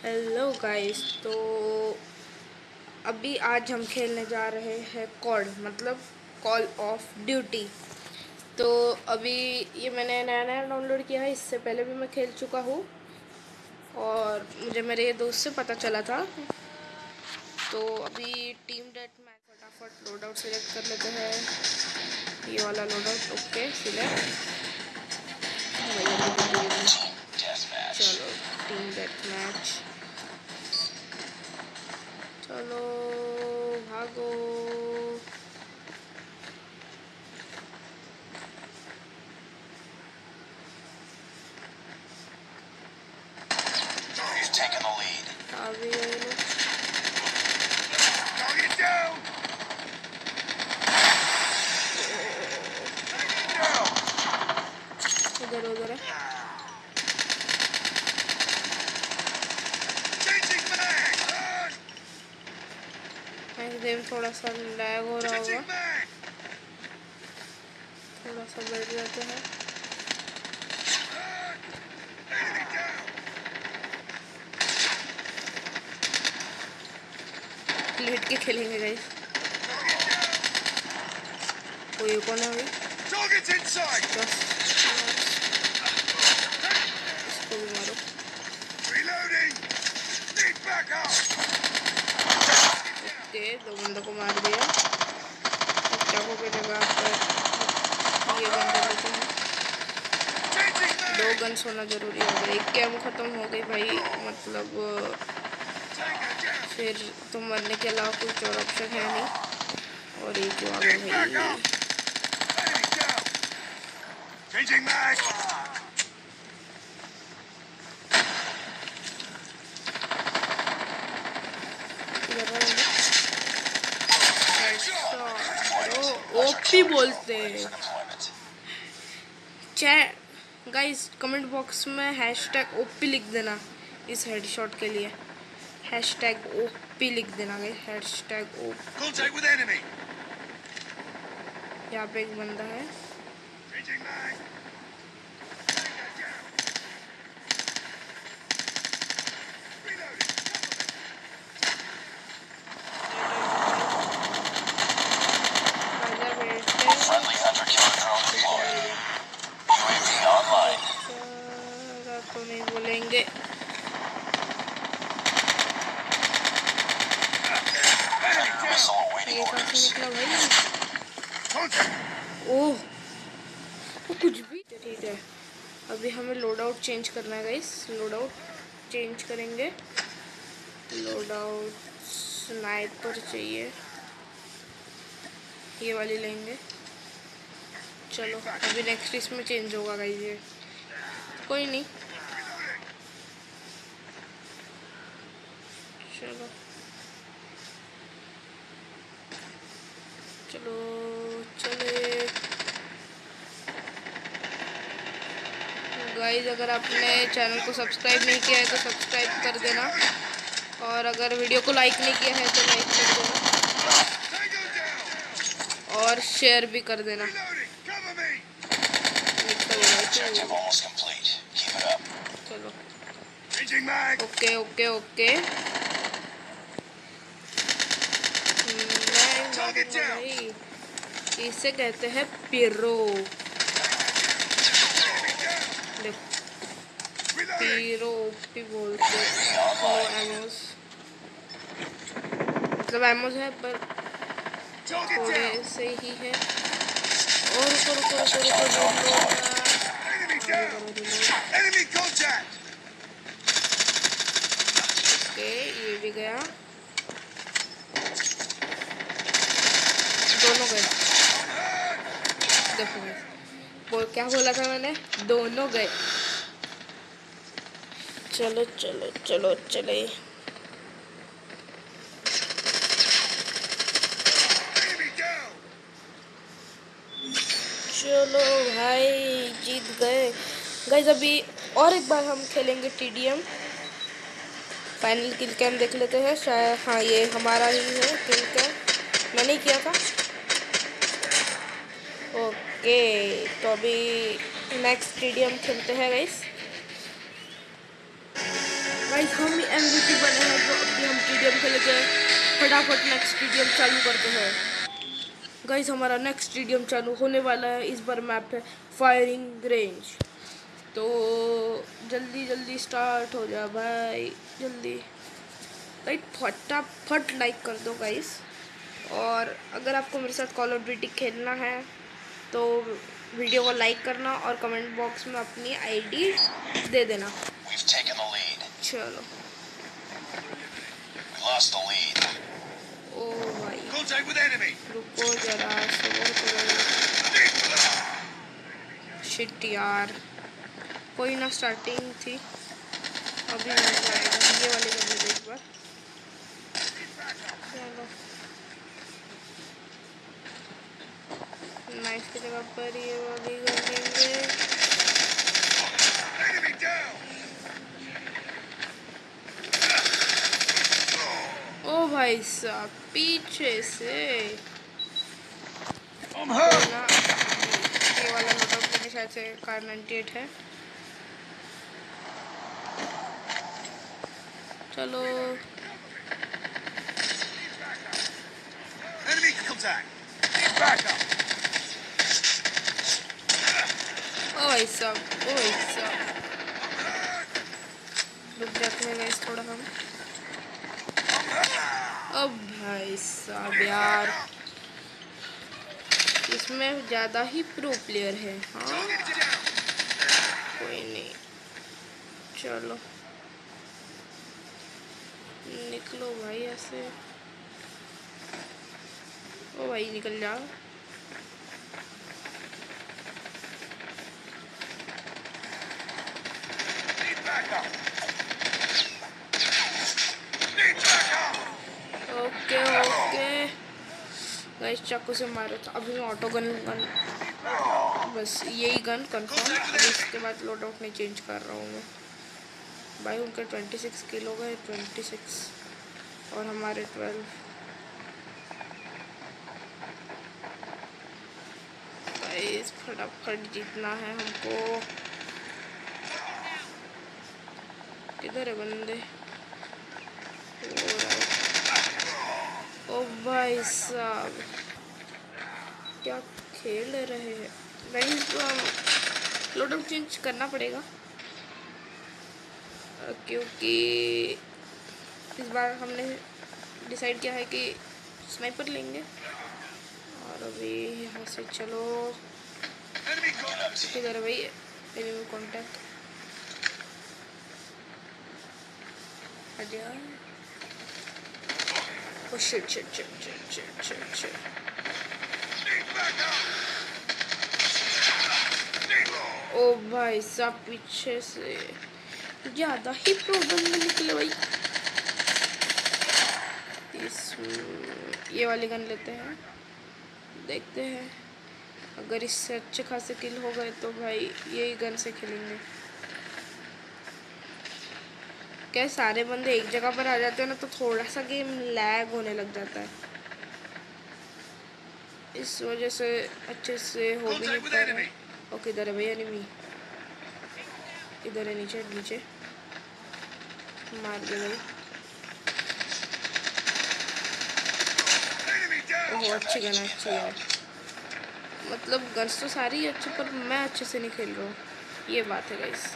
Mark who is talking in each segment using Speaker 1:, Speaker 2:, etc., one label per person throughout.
Speaker 1: Hello guys तो अभी आज हम खेलने जा रहे हैं कॉल मतलब कॉल ऑफ़ ड्यूटी तो अभी ये मैंने नया नया डाउनलोड किया है, इससे पहले भी मैं खेल चुका हूँ। और मुझे मेरे दोस्त से पता चला था। तो अभी टीम डेट मैच फटाफट लोड आउट सिलेक्ट कर लेते हैं। ये वाला load out okay select team death match चलो भागो
Speaker 2: He's taking the lead.
Speaker 1: Game थोड़ा सा लैग हो रहा होगा थोड़ा सा बैठ जाते हैं! लेट के खेलेंगे गाइस कोई कौन है भाई
Speaker 2: Target's inside!
Speaker 1: बस इसको भी मारो
Speaker 2: Reloading! Need backup!
Speaker 1: ओके दो बंदों को मार दिया चाकू के जगह पर ये बंदे लेते हैं दो! गन्स होना ज़रूरी हो गया एक कैम खत्म हो गई भाई मतलब! फिर तो मरने के अलावा कुछ और ऑप्शन है नहीं और एक जो आ गया! भाई
Speaker 2: Enemy down! Changing mag!
Speaker 1: इधर आ बंदे।
Speaker 2: Headshot!
Speaker 1: ओपी बोलते हैं। गाइस कमेंट बॉक्स में हैश टैग ओपी लिख देना इस हेडशॉट के लिए। हैश हैशटैग ओपी लिख देना गाइस हैशटैग
Speaker 2: ओपी।
Speaker 1: यहाँ पे एक बंदा है।
Speaker 2: Awaiting
Speaker 1: ये निकला भाई ओह वो कुछ भी ठीक है। अभी हमें लोड आउट चेंज करना है गाइस लोड आउट चेंज करेंगे। लोड आउट स्नाइपर चाहिए। ये वाली लेंगे। चलो, अभी नेक्स्ट इसमें चेंज होगा गाइस ये। कोई नहीं। चलो। चलो चले। गाइज़ अगर आपने चैनल को सब्सक्राइब नहीं किया है तो सब्सक्राइब कर देना। और अगर वीडियो को लाइक नहीं किया है तो लाइक कर देना। और शेयर भी कर देना. चलो। ओके ओके ओके भाई इसे कहते हैं पिरो। भी बोलते एमोस मतलब एमोस है पर थोड़े से ही है। और रुको रुको रुको रुको रुको ये भी गया। दोनों गए। देखो बोल, क्या बोला था मैंने? दोनों गए। चलो चलो चलो, चले। चलो भाई, जीत गए। गाइज़ अभी और एक बार हम खेलेंगे टीडीएम फाइनल किल कैम देख लेते हैं। शायद हाँ ये हमारा ही है किल कैम मैंने किया था। ओके तो अभी नेक्स्ट स्टेडियम खेलते हैं भाई गाइस हम ही एमवीपी बने हैं तो अभी हम स्टेडियम खेले गए फटाफट नेक्स्ट स्टेडियम चालू करते हैं। गाइस हमारा नेक्स्ट स्टेडियम चालू होने वाला है, इस बार मैप है फायरिंग रेंज तो जल्दी जल्दी स्टार्ट हो जा भाई, जल्दी। भाई फटाफट लाइक कर दो गाइस और अगर आपको मेरे साथ कॉल ऑफ़ ड्यूटी खेलना है तो वीडियो को लाइक करना और कमेंट बॉक्स में अपनी आईडी दे देना. चलो. ओ भाई. रुको जरा सबर करो। शिट यार। कोई ना स्टार्टिंग थी। अभी मिल जाएगा। ये वाली कर एक बार। चलो। नाइफ की जगह पर ये वाली कर लेंगे ओ भाई साहब पीछे से ये वाला नोट मेरे शायद से कार 98 है चलो
Speaker 3: Enemy contact. Need backup.
Speaker 1: ओ भाई साहब ओ भाई साहब रुक जाते हैं गाइस थोड़ा हम अब भाई साहब यार। इसमें ज़्यादा ही प्रो प्लेयर है हाँ? कोई नहीं। चलो। निकलो भाई ऐसे। ओ भाई निकल जाओ
Speaker 3: Need backup. Need backup.
Speaker 1: Okay okay guys चाकू से मारा था। अभी मैं ऑटो गन गन बस यही गन कंफर्म इसके बाद लोड आउट नहीं चेंज कर रहा हूँ मैं। भाई, उनके 26 किलो गए 26 और हमारे 12 गाइस फटाफट जीतना है हमको। किधर है बंदे। ओ भाई साहब, क्या खेल रहे हैं? तो लोड चेंज करना पड़ेगा। क्योंकि इस बार हमने डिसाइड किया है कि स्नाइपर लेंगे। और अभी यहाँ से चलो. किधर भाई एनिमी कांटेक्ट आजा ओ भाई साहब पीछे से ज़्यादा ही प्रॉब्लम में निकले भाई इस ये वाली गन लेते हैं देखते हैं अगर इससे अच्छे खासे किल हो गए तो भाई यही गन से खेलेंगे क्या सारे बंदे एक जगह पर आ जाते हैं ना तो थोड़ा सा गेम लैग होने लग जाता है। इस वजह से अच्छे से हो भी नहीं पा रहा है ओके इधर है भैया एनिमी इधर है नीचे नीचे। मार दे भाई। ओहो अच्छी गन अच्छी है। मतलब गन्स तो सारी अच्छी पर मैं अच्छे से नहीं खेल रहा हूँ। ये बात है गाइस.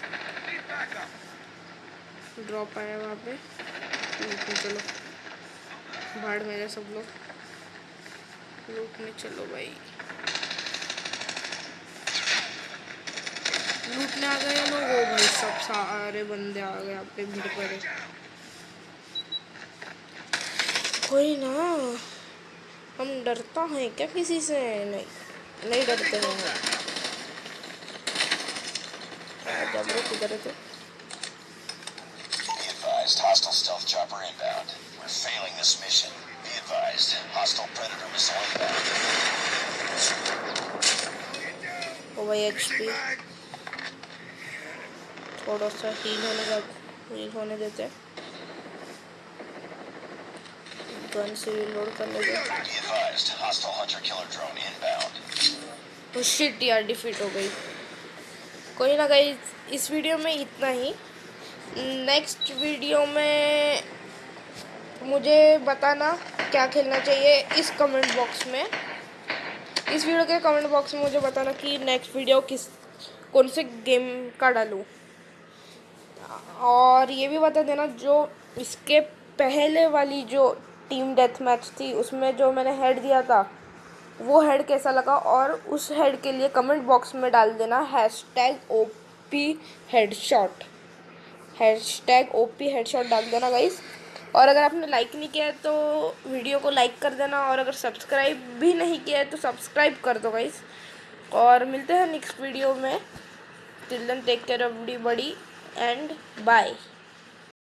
Speaker 1: ड्रॉप आया वहाँ पे। लूटने चलो, भाड़ में जा सब लोग। लूटने चलो भाई। लूटने आ गए लोग, ओ भाई सब सारे बंदे आ गए यहाँ पे भीड़ पड़े कोई ना, हम डरता है क्या किसी से? नहीं नहीं डरते हैं। आजा ब्रो किधर
Speaker 2: Be advised, hostile stealth chopper inbound. We're failing this mission. Be advised, hostile predator missile inbound.
Speaker 1: ओ भाई एच पी
Speaker 3: Bag.
Speaker 1: थोड़ा सा हील होने का हील होने देते हैं गन से लोड कर लेते हैं
Speaker 2: Be advised, hostile hunter killer drone inbound.
Speaker 1: तो शिट यार डिफीट हो गई कोई ना गई इस वीडियो में इतना ही नेक्स्ट वीडियो में मुझे बताना क्या खेलना चाहिए इस कमेंट बॉक्स में। इस वीडियो के कमेंट बॉक्स में मुझे बताना कि नेक्स्ट वीडियो किस, कौन से गेम का डालूँ। और ये भी बता देना जो इसके पहले वाली जो टीम डेथ मैच थी, उसमें जो मैंने हेड दिया था, वो हेड कैसा लगा? और उस हेड के लिए कमेंट बॉक्स में डाल देना hashtag O P headshot hashtag O P headshot डाल देना गाइस और अगर आपने लाइक नहीं किया है तो वीडियो को लाइक कर देना और अगर सब्सक्राइब भी नहीं किया है तो सब्सक्राइब कर दो गाइस और मिलते हैं नेक्स्ट वीडियो में। Till then take care of the buddy and bye